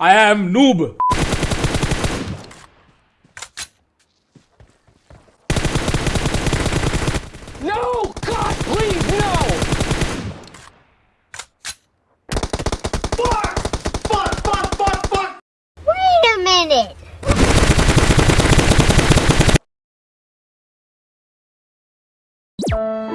I am noob. No! God, please, no! Fuck! Fuck, fuck, fuck, fuck! Wait a minute! Thank